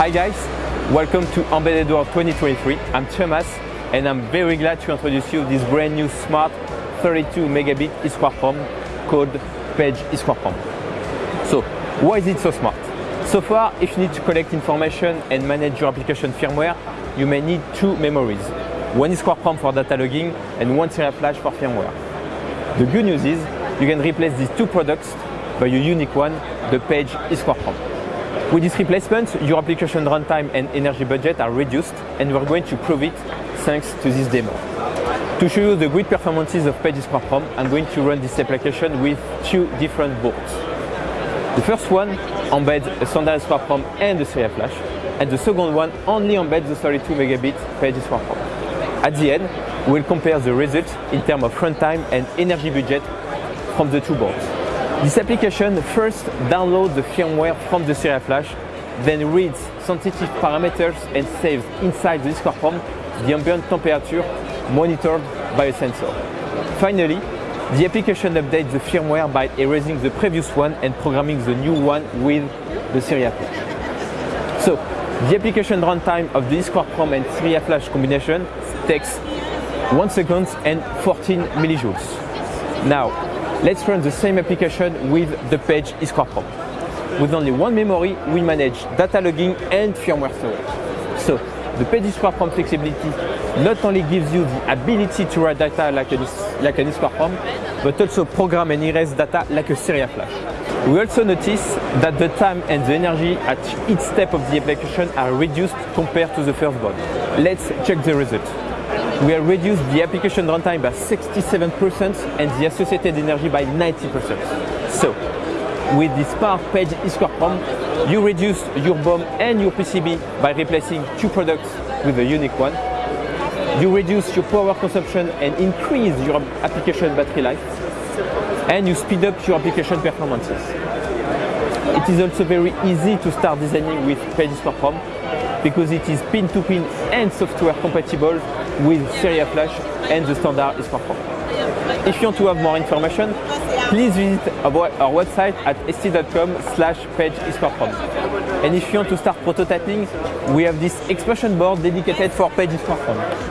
Hi guys, welcome to Embedded World 2023. I'm Thomas and I'm very glad to introduce you this brand new smart 32 megabit EEPROM called Page EEPROM. So, why is it so smart? So far, if you need to collect information and manage your application firmware, you may need two memories. One EEPROM for data logging and one serial flash for firmware. The good news is you can replace these two products by a unique one, the Page EEPROM. With this replacement, your application runtime and energy budget are reduced and we're going to prove it thanks to this demo. To show you the great performances of Page EEPROM, I'm going to run this application with two different boards. The first one embeds a standard EEPROM and a serial flash, and the second one only embeds the 32 megabit Page EEPROM. At the end, we'll compare the results in terms of runtime and energy budget from the two boards. This application first downloads the firmware from the serial flash, then reads sensitive parameters and saves inside the EEPROM the ambient temperature monitored by a sensor. Finally, the application updates the firmware by erasing the previous one and programming the new one with the serial flash. So, the application runtime of the EEPROM and serial flash combination takes 1 second and 14 millijoules. Now, Let's run the same application with the Page EEPROM. With only one memory, we manage data logging and firmware storage. So, the Page EEPROM flexibility not only gives you the ability to write data like an, like an but also program and erase data like a serial flash. We also notice that the time and the energy at each step of the application are reduced compared to the first one. Let's check the result we have reduced the application runtime by 67% and the associated energy by 90%. So, with this Spark Page EEPROM, you reduce your BOM and your PCB by replacing two products with a unique one. You reduce your power consumption and increase your application battery life. And you speed up your application performances. It is also very easy to start designing with Page EEPROM because it is pin-to-pin -pin and software compatible with Serial Flash and the standard is EEPROM. If you want to have more information, please visit our, website at st.com slash page EEPROM. And if you want to start prototyping, we have this expansion board dedicated for page EEPROM.